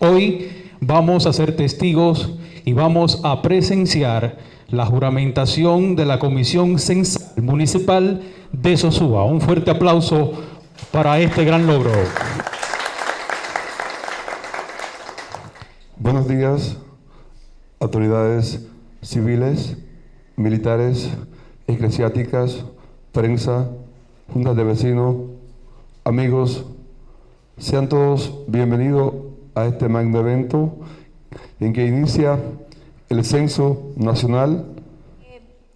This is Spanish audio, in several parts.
Hoy vamos a ser testigos y vamos a presenciar la juramentación de la Comisión Censal Municipal de Sosúa. Un fuerte aplauso para este gran logro. Buenos días, autoridades civiles, militares, eclesiásticas, prensa, juntas de vecinos, amigos, sean todos bienvenidos a este magno evento en que inicia el Censo Nacional.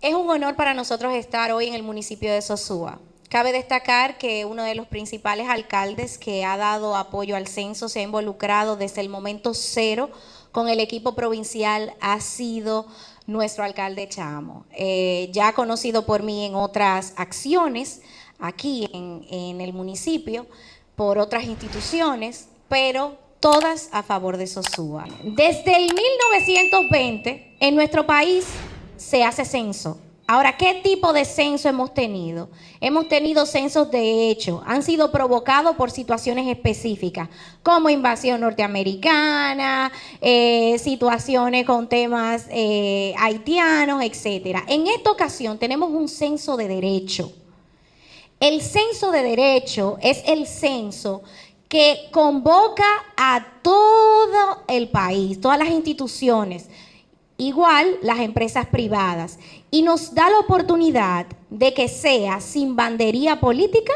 Es un honor para nosotros estar hoy en el municipio de Sosúa. Cabe destacar que uno de los principales alcaldes que ha dado apoyo al censo se ha involucrado desde el momento cero con el equipo provincial ha sido nuestro alcalde Chamo, eh, ya conocido por mí en otras acciones aquí en, en el municipio, por otras instituciones, pero todas a favor de Sosúa. Desde el 1920 en nuestro país se hace censo. Ahora, ¿qué tipo de censo hemos tenido? Hemos tenido censos de hecho, han sido provocados por situaciones específicas, como invasión norteamericana, eh, situaciones con temas eh, haitianos, etc. En esta ocasión tenemos un censo de derecho. El censo de derecho es el censo que convoca a todo el país, todas las instituciones, igual las empresas privadas, y nos da la oportunidad de que sea sin bandería política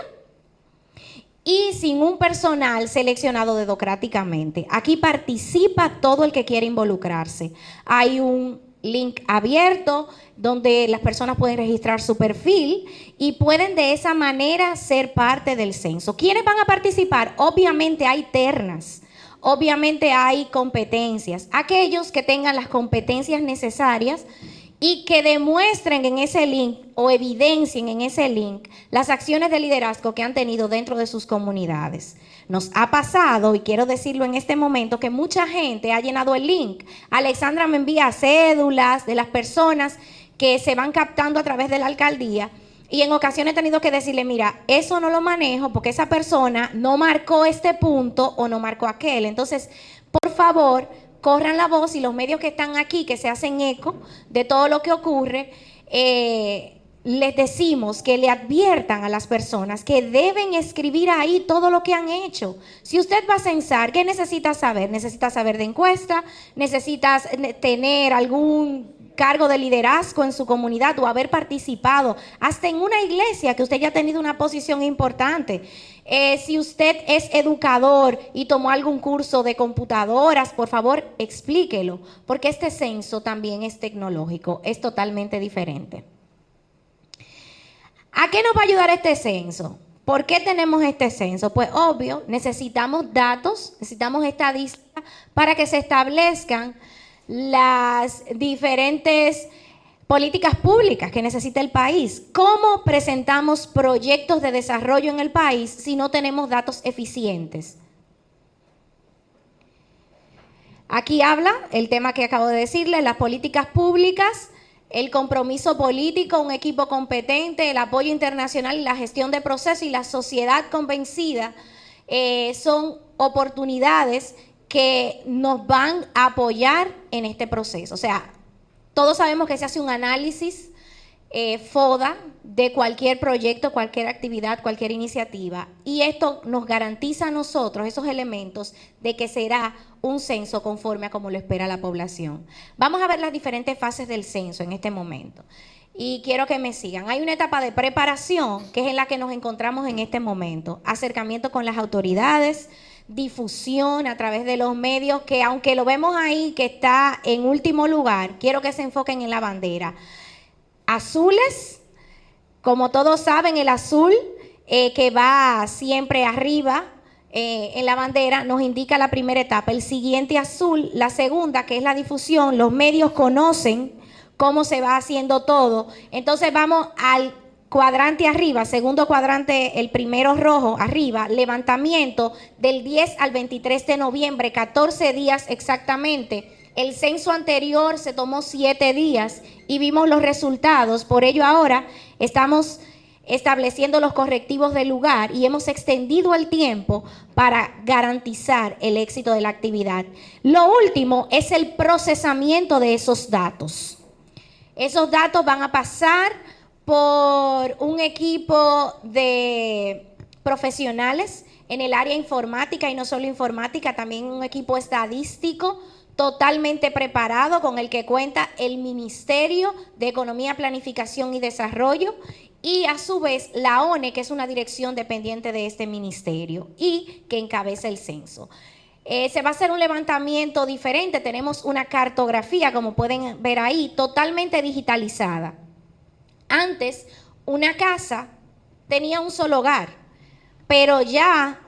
y sin un personal seleccionado democráticamente. Aquí participa todo el que quiere involucrarse. Hay un link abierto donde las personas pueden registrar su perfil y pueden de esa manera ser parte del censo. ¿Quiénes van a participar? Obviamente hay ternas. Obviamente hay competencias. Aquellos que tengan las competencias necesarias y que demuestren en ese link o evidencien en ese link las acciones de liderazgo que han tenido dentro de sus comunidades. Nos ha pasado, y quiero decirlo en este momento, que mucha gente ha llenado el link. Alexandra me envía cédulas de las personas que se van captando a través de la alcaldía y en ocasiones he tenido que decirle, mira, eso no lo manejo porque esa persona no marcó este punto o no marcó aquel. Entonces, por favor, corran la voz y los medios que están aquí, que se hacen eco de todo lo que ocurre, eh, les decimos que le adviertan a las personas que deben escribir ahí todo lo que han hecho. Si usted va a censar, ¿qué necesita saber? Necesita saber de encuesta, necesitas tener algún cargo de liderazgo en su comunidad o haber participado, hasta en una iglesia que usted ya ha tenido una posición importante. Eh, si usted es educador y tomó algún curso de computadoras, por favor explíquelo, porque este censo también es tecnológico, es totalmente diferente. ¿A qué nos va a ayudar este censo? ¿Por qué tenemos este censo? Pues obvio, necesitamos datos, necesitamos estadísticas para que se establezcan las diferentes políticas públicas que necesita el país. ¿Cómo presentamos proyectos de desarrollo en el país si no tenemos datos eficientes? Aquí habla el tema que acabo de decirle, las políticas públicas, el compromiso político, un equipo competente, el apoyo internacional y la gestión de procesos y la sociedad convencida eh, son oportunidades que nos van a apoyar en este proceso. O sea, todos sabemos que se hace un análisis eh, FODA de cualquier proyecto, cualquier actividad, cualquier iniciativa. Y esto nos garantiza a nosotros esos elementos de que será un censo conforme a como lo espera la población. Vamos a ver las diferentes fases del censo en este momento. Y quiero que me sigan. Hay una etapa de preparación que es en la que nos encontramos en este momento. Acercamiento con las autoridades, difusión a través de los medios, que aunque lo vemos ahí que está en último lugar, quiero que se enfoquen en la bandera. Azules, como todos saben, el azul eh, que va siempre arriba eh, en la bandera nos indica la primera etapa. El siguiente azul, la segunda, que es la difusión, los medios conocen cómo se va haciendo todo. Entonces vamos al cuadrante arriba, segundo cuadrante, el primero rojo arriba, levantamiento del 10 al 23 de noviembre, 14 días exactamente. El censo anterior se tomó 7 días y vimos los resultados, por ello ahora estamos estableciendo los correctivos del lugar y hemos extendido el tiempo para garantizar el éxito de la actividad. Lo último es el procesamiento de esos datos. Esos datos van a pasar por un equipo de profesionales en el área informática y no solo informática, también un equipo estadístico totalmente preparado con el que cuenta el Ministerio de Economía, Planificación y Desarrollo y a su vez la ONE, que es una dirección dependiente de este ministerio y que encabeza el censo. Eh, se va a hacer un levantamiento diferente, tenemos una cartografía, como pueden ver ahí, totalmente digitalizada. Antes, una casa tenía un solo hogar, pero ya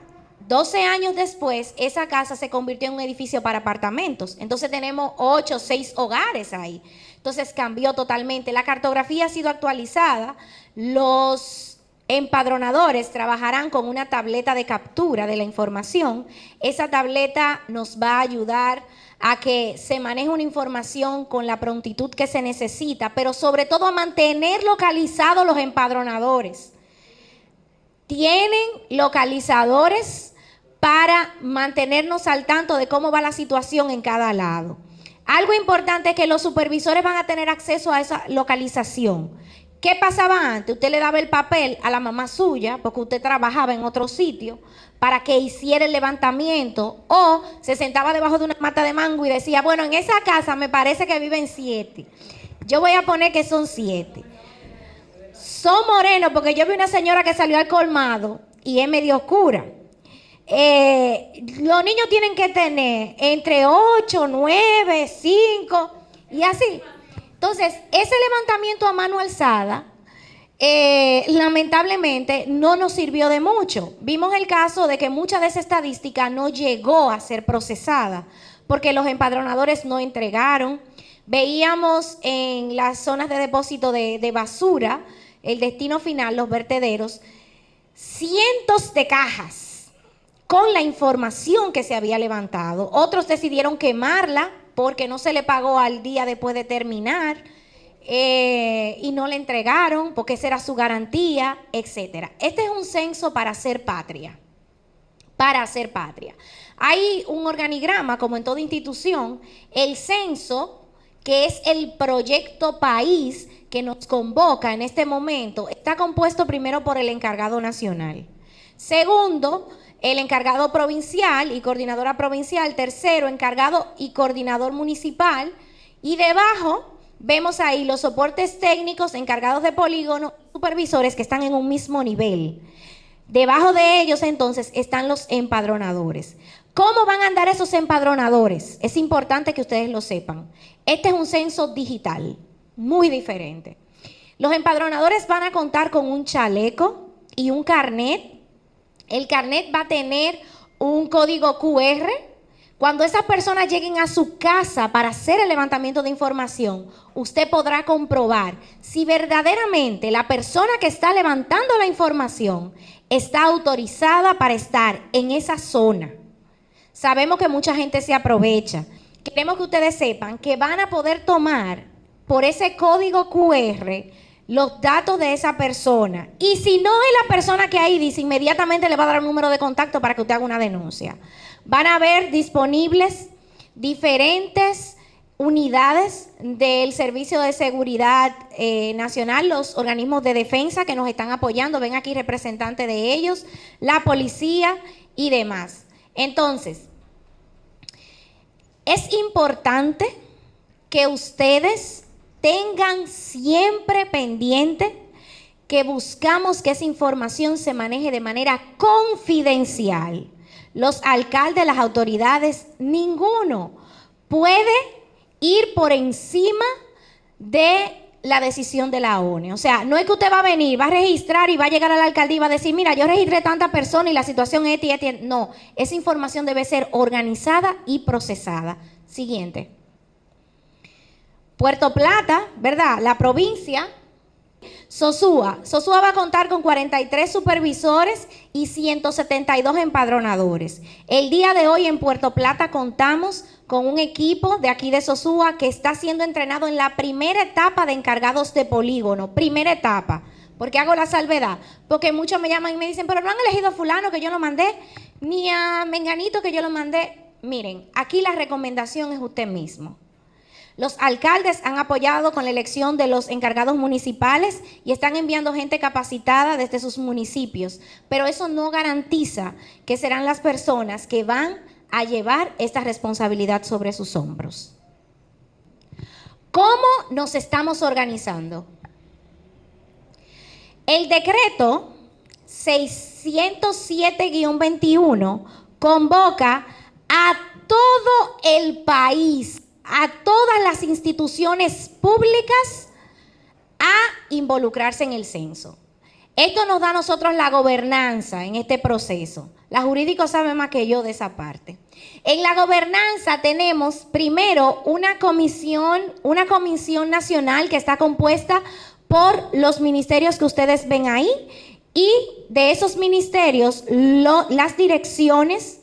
12 años después, esa casa se convirtió en un edificio para apartamentos. Entonces tenemos 8 o 6 hogares ahí. Entonces cambió totalmente. La cartografía ha sido actualizada. Los empadronadores trabajarán con una tableta de captura de la información. Esa tableta nos va a ayudar a que se maneje una información con la prontitud que se necesita, pero sobre todo a mantener localizados los empadronadores. Tienen localizadores para mantenernos al tanto de cómo va la situación en cada lado. Algo importante es que los supervisores van a tener acceso a esa localización. ¿Qué pasaba antes? Usted le daba el papel a la mamá suya, porque usted trabajaba en otro sitio, para que hiciera el levantamiento, o se sentaba debajo de una mata de mango y decía, bueno, en esa casa me parece que viven siete. Yo voy a poner que son siete. Son morenos, porque yo vi una señora que salió al colmado y es medio oscura. Eh, los niños tienen que tener entre 8, 9, 5 y así. Entonces, ese levantamiento a mano alzada, eh, lamentablemente, no nos sirvió de mucho. Vimos el caso de que mucha de esa estadística no llegó a ser procesada porque los empadronadores no entregaron. Veíamos en las zonas de depósito de, de basura, el destino final, los vertederos, cientos de cajas con la información que se había levantado. Otros decidieron quemarla porque no se le pagó al día después de terminar eh, y no le entregaron porque esa era su garantía, etc. Este es un censo para hacer patria, para hacer patria. Hay un organigrama, como en toda institución, el censo, que es el proyecto país que nos convoca en este momento, está compuesto primero por el encargado nacional. Segundo, el encargado provincial y coordinadora provincial, tercero, encargado y coordinador municipal, y debajo vemos ahí los soportes técnicos, encargados de polígono, supervisores que están en un mismo nivel. Debajo de ellos entonces están los empadronadores. ¿Cómo van a andar esos empadronadores? Es importante que ustedes lo sepan. Este es un censo digital, muy diferente. Los empadronadores van a contar con un chaleco y un carnet el carnet va a tener un código QR. Cuando esas personas lleguen a su casa para hacer el levantamiento de información, usted podrá comprobar si verdaderamente la persona que está levantando la información está autorizada para estar en esa zona. Sabemos que mucha gente se aprovecha. Queremos que ustedes sepan que van a poder tomar por ese código QR los datos de esa persona. Y si no es la persona que ahí dice, inmediatamente le va a dar un número de contacto para que usted haga una denuncia. Van a haber disponibles diferentes unidades del Servicio de Seguridad eh, Nacional, los organismos de defensa que nos están apoyando, ven aquí representantes de ellos, la policía y demás. Entonces, es importante que ustedes tengan siempre pendiente que buscamos que esa información se maneje de manera confidencial. Los alcaldes, las autoridades, ninguno puede ir por encima de la decisión de la ONU. O sea, no es que usted va a venir, va a registrar y va a llegar a la alcaldía y va a decir, mira, yo registré tanta persona y la situación es No, esa información debe ser organizada y procesada. Siguiente. Puerto Plata, ¿verdad? La provincia. Sosúa. Sosúa va a contar con 43 supervisores y 172 empadronadores. El día de hoy en Puerto Plata contamos con un equipo de aquí de Sosúa que está siendo entrenado en la primera etapa de encargados de polígono. Primera etapa. ¿Por qué hago la salvedad? Porque muchos me llaman y me dicen, pero no han elegido a fulano que yo lo mandé, ni a Menganito que yo lo mandé. Miren, aquí la recomendación es usted mismo. Los alcaldes han apoyado con la elección de los encargados municipales y están enviando gente capacitada desde sus municipios, pero eso no garantiza que serán las personas que van a llevar esta responsabilidad sobre sus hombros. ¿Cómo nos estamos organizando? El decreto 607-21 convoca a todo el país, a todas las instituciones públicas a involucrarse en el censo. Esto nos da a nosotros la gobernanza en este proceso. La jurídico sabe más que yo de esa parte. En la gobernanza tenemos primero una comisión, una comisión nacional que está compuesta por los ministerios que ustedes ven ahí y de esos ministerios las direcciones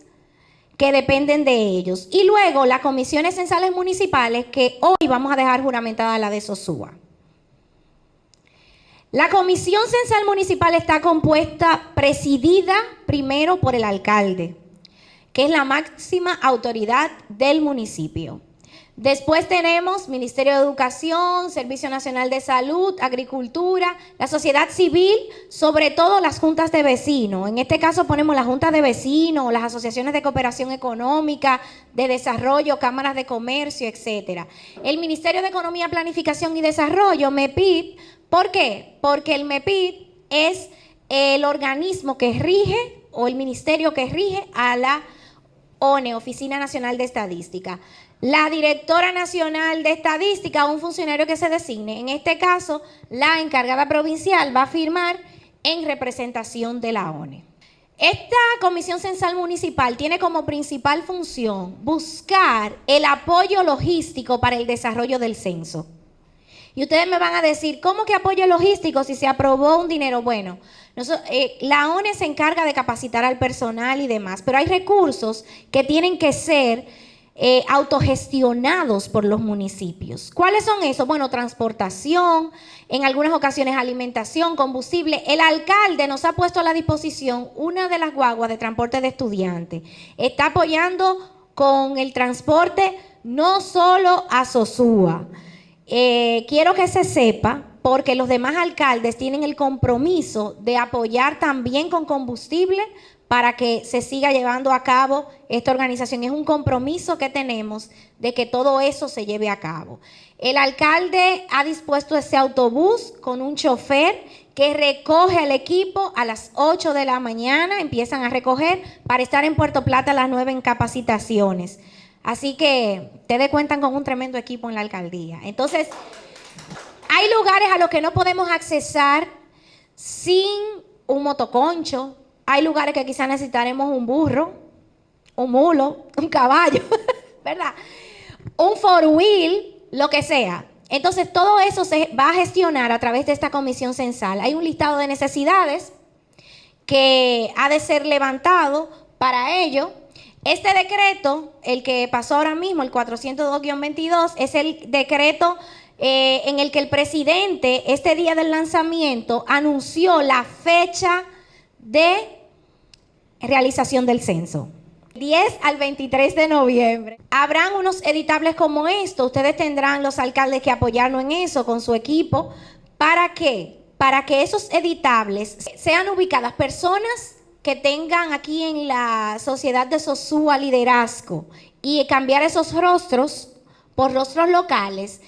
que dependen de ellos. Y luego las comisiones censales municipales que hoy vamos a dejar juramentada la de Sosúa. La comisión censal municipal está compuesta, presidida primero por el alcalde, que es la máxima autoridad del municipio. Después tenemos Ministerio de Educación, Servicio Nacional de Salud, Agricultura, la sociedad civil, sobre todo las juntas de vecinos. En este caso ponemos las juntas de vecinos, las asociaciones de cooperación económica, de desarrollo, cámaras de comercio, etcétera. El Ministerio de Economía, Planificación y Desarrollo, MEPID, ¿por qué? Porque el MEPID es el organismo que rige o el ministerio que rige a la ONE, Oficina Nacional de Estadística la directora nacional de estadística un funcionario que se designe. En este caso, la encargada provincial va a firmar en representación de la ONE. Esta Comisión Censal Municipal tiene como principal función buscar el apoyo logístico para el desarrollo del censo. Y ustedes me van a decir, ¿cómo que apoyo logístico si se aprobó un dinero? Bueno, eh, la ONE se encarga de capacitar al personal y demás, pero hay recursos que tienen que ser eh, autogestionados por los municipios. ¿Cuáles son esos? Bueno, transportación, en algunas ocasiones alimentación, combustible. El alcalde nos ha puesto a la disposición una de las guaguas de transporte de estudiantes. Está apoyando con el transporte no solo a Sosúa. Eh, quiero que se sepa, porque los demás alcaldes tienen el compromiso de apoyar también con combustible para que se siga llevando a cabo esta organización. Es un compromiso que tenemos de que todo eso se lleve a cabo. El alcalde ha dispuesto ese autobús con un chofer que recoge al equipo a las 8 de la mañana, empiezan a recoger para estar en Puerto Plata a las 9 en capacitaciones. Así que ustedes cuentan con un tremendo equipo en la alcaldía. Entonces, hay lugares a los que no podemos accesar sin un motoconcho, hay lugares que quizás necesitaremos un burro, un mulo, un caballo, ¿verdad? Un four wheel, lo que sea. Entonces, todo eso se va a gestionar a través de esta comisión censal. Hay un listado de necesidades que ha de ser levantado para ello. Este decreto, el que pasó ahora mismo, el 402-22, es el decreto eh, en el que el presidente, este día del lanzamiento, anunció la fecha de realización del censo. 10 al 23 de noviembre. Habrán unos editables como esto. Ustedes tendrán los alcaldes que apoyarnos en eso con su equipo. ¿Para qué? Para que esos editables sean ubicadas personas que tengan aquí en la sociedad de Sosúa liderazgo y cambiar esos rostros por rostros locales.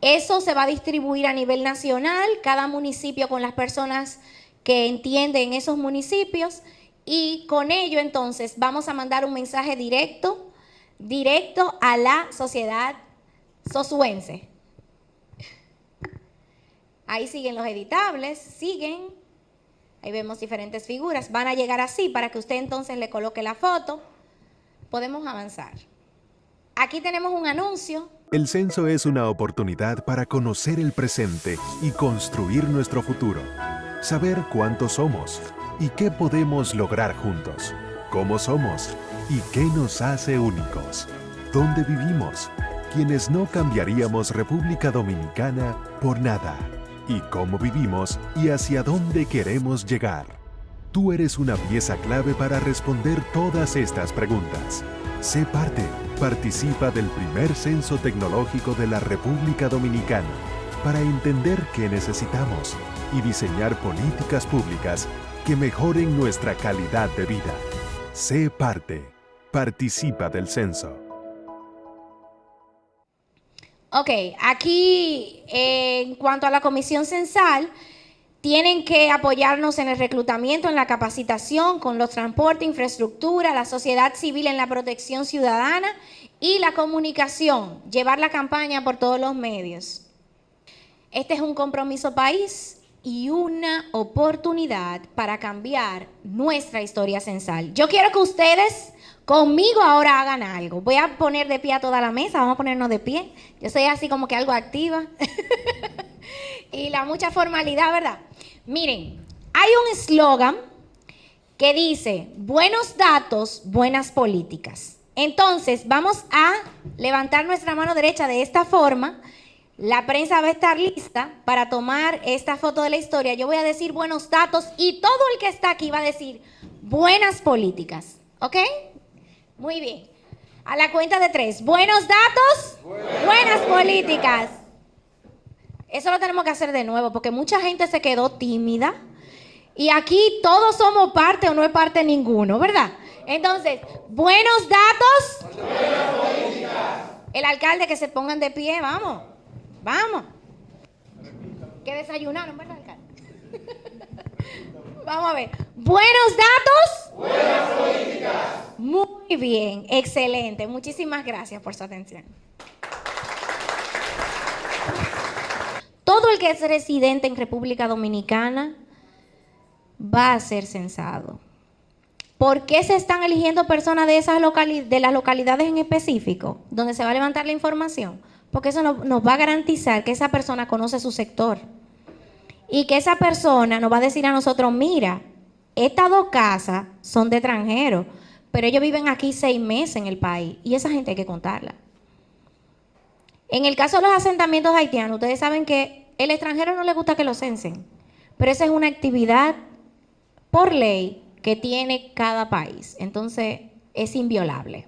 Eso se va a distribuir a nivel nacional, cada municipio con las personas que entienden esos municipios y con ello entonces vamos a mandar un mensaje directo, directo a la sociedad sosuense. Ahí siguen los editables, siguen. Ahí vemos diferentes figuras. Van a llegar así para que usted entonces le coloque la foto. Podemos avanzar. Aquí tenemos un anuncio. El censo es una oportunidad para conocer el presente y construir nuestro futuro. Saber cuántos somos y qué podemos lograr juntos, cómo somos y qué nos hace únicos, dónde vivimos, quienes no cambiaríamos República Dominicana por nada y cómo vivimos y hacia dónde queremos llegar. Tú eres una pieza clave para responder todas estas preguntas. Sé parte. Participa del primer censo tecnológico de la República Dominicana para entender qué necesitamos y diseñar políticas públicas que mejoren nuestra calidad de vida. Sé parte. Participa del censo. Ok, aquí eh, en cuanto a la comisión censal, tienen que apoyarnos en el reclutamiento, en la capacitación, con los transportes, infraestructura, la sociedad civil en la protección ciudadana y la comunicación, llevar la campaña por todos los medios. Este es un compromiso país y una oportunidad para cambiar nuestra historia censal. Yo quiero que ustedes Conmigo ahora hagan algo. Voy a poner de pie a toda la mesa, vamos a ponernos de pie. Yo soy así como que algo activa. y la mucha formalidad, ¿verdad? Miren, hay un eslogan que dice, buenos datos, buenas políticas. Entonces, vamos a levantar nuestra mano derecha de esta forma. La prensa va a estar lista para tomar esta foto de la historia. Yo voy a decir buenos datos y todo el que está aquí va a decir buenas políticas. ¿Ok? Muy bien. A la cuenta de tres. Buenos datos, buenas, políticas. Eso lo tenemos que hacer de nuevo porque mucha gente se quedó tímida. Y aquí todos somos parte o no es parte ninguno, ¿verdad? Entonces, buenos datos. Buenas políticas. El alcalde que se pongan de pie, vamos. Vamos. Que desayunaron, ¿verdad, alcalde? Vamos a ver. Buenos datos. Buenas políticas. Muy bien, excelente. Muchísimas gracias por su atención. Todo el que es residente en República Dominicana va a ser censado. ¿Por qué se están eligiendo personas de, esas de las localidades en específico donde se va a levantar la información? Porque eso nos va a garantizar que esa persona conoce su sector y que esa persona nos va a decir a nosotros, mira, estas dos casas son de extranjeros, pero ellos viven aquí seis meses en el país y esa gente hay que contarla. En el caso de los asentamientos haitianos, ustedes saben que el extranjero no le gusta que lo censen, pero esa es una actividad por ley que tiene cada país, entonces es inviolable.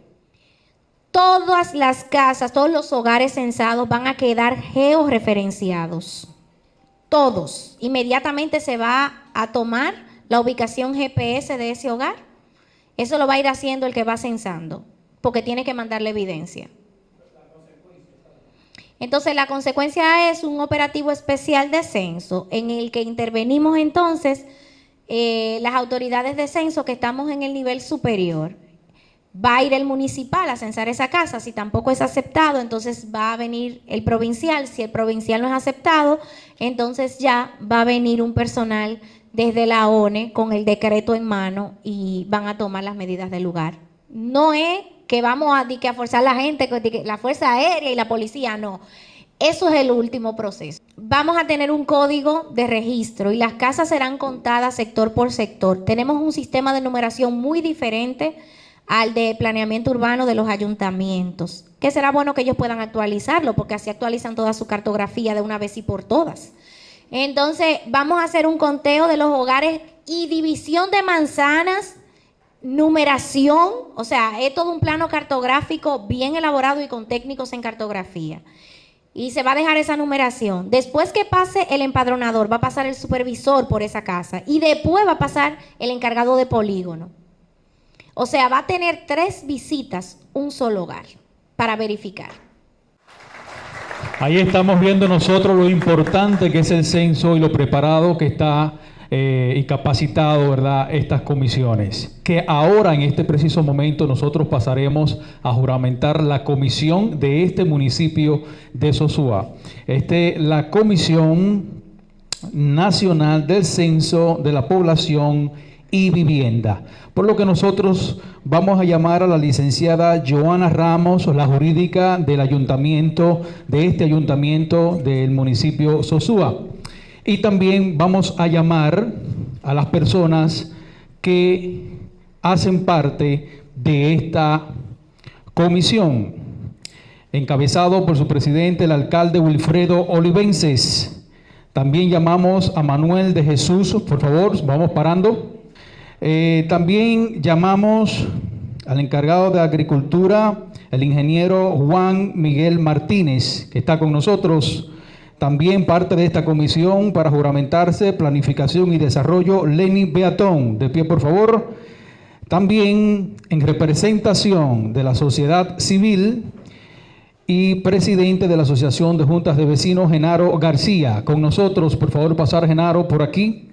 Todas las casas, todos los hogares censados van a quedar georreferenciados todos. Inmediatamente se va a tomar la ubicación GPS de ese hogar. Eso lo va a ir haciendo el que va censando, porque tiene que mandarle evidencia. Entonces la consecuencia es un operativo especial de censo en el que intervenimos entonces eh, las autoridades de censo que estamos en el nivel superior va a ir el municipal a censar esa casa, si tampoco es aceptado, entonces va a venir el provincial, si el provincial no es aceptado, entonces ya va a venir un personal desde la ONE con el decreto en mano y van a tomar las medidas del lugar. No es que vamos a, que a forzar a la gente, la Fuerza Aérea y la policía, no. Eso es el último proceso. Vamos a tener un código de registro y las casas serán contadas sector por sector. Tenemos un sistema de numeración muy diferente al de planeamiento urbano de los ayuntamientos, que será bueno que ellos puedan actualizarlo, porque así actualizan toda su cartografía de una vez y por todas. Entonces, vamos a hacer un conteo de los hogares y división de manzanas, numeración, o sea, es todo un plano cartográfico bien elaborado y con técnicos en cartografía. Y se va a dejar esa numeración. Después que pase el empadronador, va a pasar el supervisor por esa casa y después va a pasar el encargado de polígono. O sea, va a tener tres visitas, un solo hogar, para verificar. Ahí estamos viendo nosotros lo importante que es el censo y lo preparado que está eh, y capacitado, ¿verdad?, estas comisiones. Que ahora, en este preciso momento, nosotros pasaremos a juramentar la comisión de este municipio de Sosúa. Este, la Comisión Nacional del Censo de la Población y Vivienda. Por lo que nosotros vamos a llamar a la licenciada Joana Ramos, la jurídica del ayuntamiento, de este ayuntamiento del municipio Sosúa. Y también vamos a llamar a las personas que hacen parte de esta comisión, encabezado por su presidente, el alcalde Wilfredo Olivenses. También llamamos a Manuel de Jesús, por favor, vamos parando. Eh, también llamamos al encargado de Agricultura, el ingeniero Juan Miguel Martínez, que está con nosotros. También parte de esta comisión para juramentarse, planificación y desarrollo, Lenny Beatón. De pie, por favor. También en representación de la sociedad civil y presidente de la Asociación de Juntas de Vecinos, Genaro García. Con nosotros, por favor, pasar Genaro por aquí.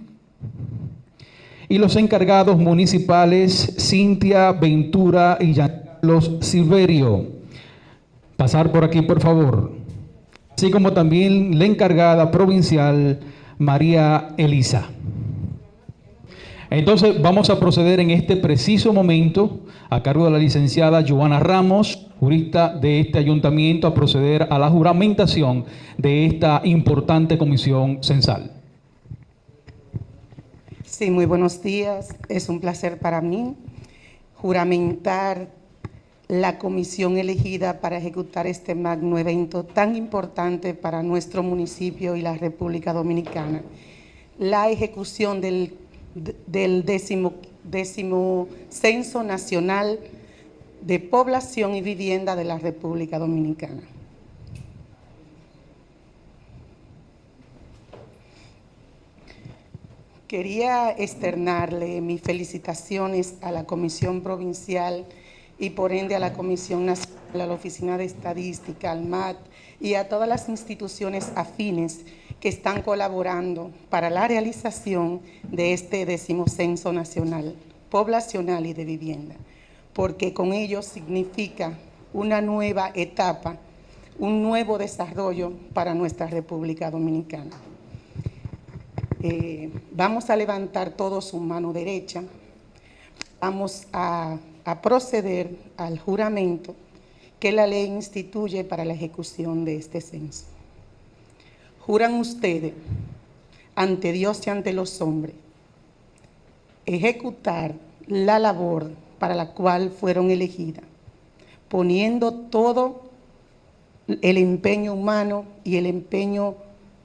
Y los encargados municipales, Cintia Ventura y Carlos Silverio. Pasar por aquí, por favor. Así como también la encargada provincial, María Elisa. Entonces vamos a proceder en este preciso momento a cargo de la licenciada Joana Ramos, jurista de este ayuntamiento, a proceder a la juramentación de esta importante comisión censal. Sí, muy buenos días. Es un placer para mí juramentar la comisión elegida para ejecutar este magno evento tan importante para nuestro municipio y la República Dominicana. La ejecución del décimo Censo Nacional de Población y Vivienda de la República Dominicana. Quería externarle mis felicitaciones a la Comisión Provincial y por ende a la Comisión Nacional, a la Oficina de Estadística, al MAT y a todas las instituciones afines que están colaborando para la realización de este décimo censo nacional, poblacional y de vivienda, porque con ello significa una nueva etapa, un nuevo desarrollo para nuestra República Dominicana. Eh, vamos a levantar todos su mano derecha, vamos a proceder al juramento que la ley instituye para la ejecución de este censo. Juran ustedes ante Dios y ante los hombres ejecutar la labor para la cual fueron elegidas, poniendo todo el empeño humano y el empeño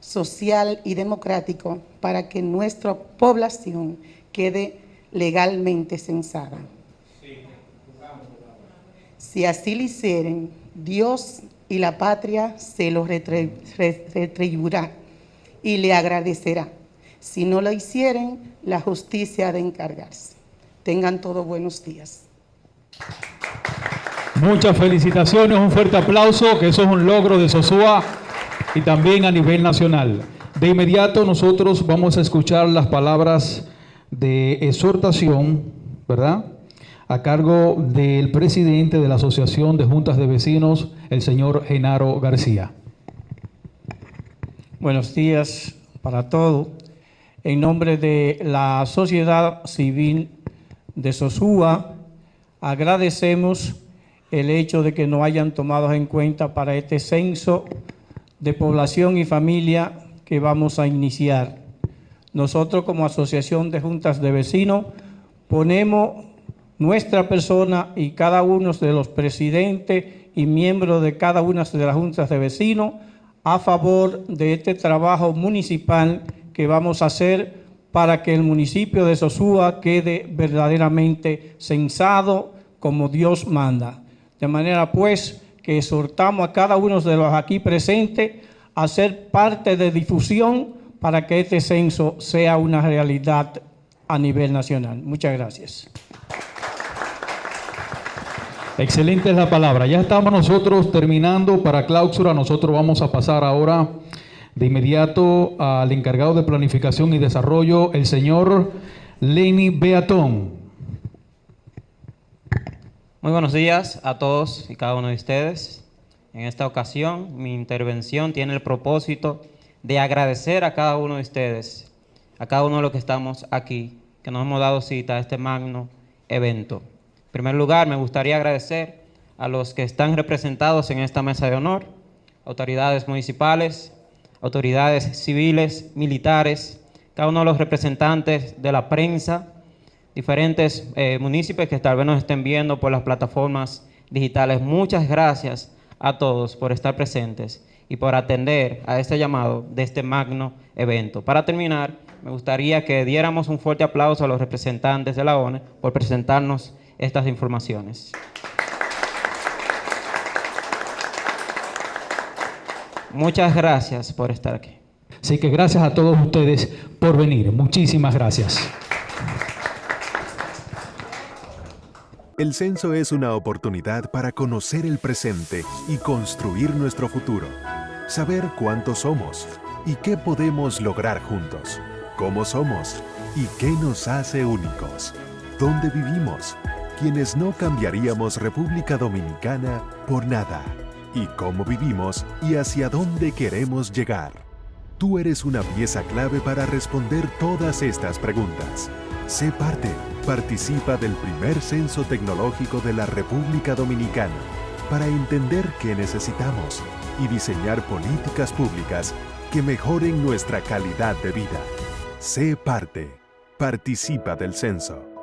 social y democrático para que nuestra población quede legalmente censada. Si así lo hicieren, Dios y la patria se lo retribuirá y le agradecerá. Si no lo hicieren, la justicia ha de encargarse. Tengan todos buenos días. Muchas felicitaciones, un fuerte aplauso, que eso es un logro de Sosúa y también a nivel nacional. De inmediato nosotros vamos a escuchar las palabras de exhortación, ¿verdad? a cargo del presidente de la Asociación de Juntas de Vecinos, el señor Genaro García. Buenos días para todos. En nombre de la sociedad civil de Sosúa, agradecemos el hecho de que nos hayan tomado en cuenta para este censo de población y familia que vamos a iniciar. Nosotros como Asociación de Juntas de Vecinos ponemos nuestra persona y cada uno de los presidentes y miembros de cada una de las juntas de vecinos a favor de este trabajo municipal que vamos a hacer para que el municipio de Sosúa quede verdaderamente censado como Dios manda. De manera pues que exhortamos a cada uno de los aquí presentes a ser parte de difusión para que este censo sea una realidad a nivel nacional. Muchas gracias. Excelente es la palabra. Ya estamos nosotros terminando para clausura. Nosotros vamos a pasar ahora de inmediato al encargado de planificación y desarrollo, el señor Lenny Beatón. Muy buenos días a todos y cada uno de ustedes. En esta ocasión, mi intervención tiene el propósito de agradecer a cada uno de ustedes, a cada uno de los que estamos aquí, que nos hemos dado cita a este magno evento. En primer lugar, me gustaría agradecer a los que están representados en esta mesa de honor, autoridades municipales, autoridades civiles, militares, cada uno de los representantes de la prensa, diferentes eh, municipios que tal vez nos estén viendo por las plataformas digitales. Muchas gracias a todos por estar presentes y por atender a este llamado de este magno evento. Para terminar, me gustaría que diéramos un fuerte aplauso a los representantes de la ONU por presentarnos estas informaciones. Muchas gracias por estar aquí. Así que gracias a todos ustedes por venir. Muchísimas gracias. El censo es una oportunidad para conocer el presente y construir nuestro futuro. Saber cuántos somos y qué podemos lograr juntos. Cómo somos y qué nos hace únicos. Dónde vivimos. Quienes no cambiaríamos República Dominicana por nada. Y cómo vivimos y hacia dónde queremos llegar. Tú eres una pieza clave para responder todas estas preguntas. Sé parte. Participa del primer censo tecnológico de la República Dominicana para entender qué necesitamos y diseñar políticas públicas que mejoren nuestra calidad de vida. Sé parte. Participa del censo.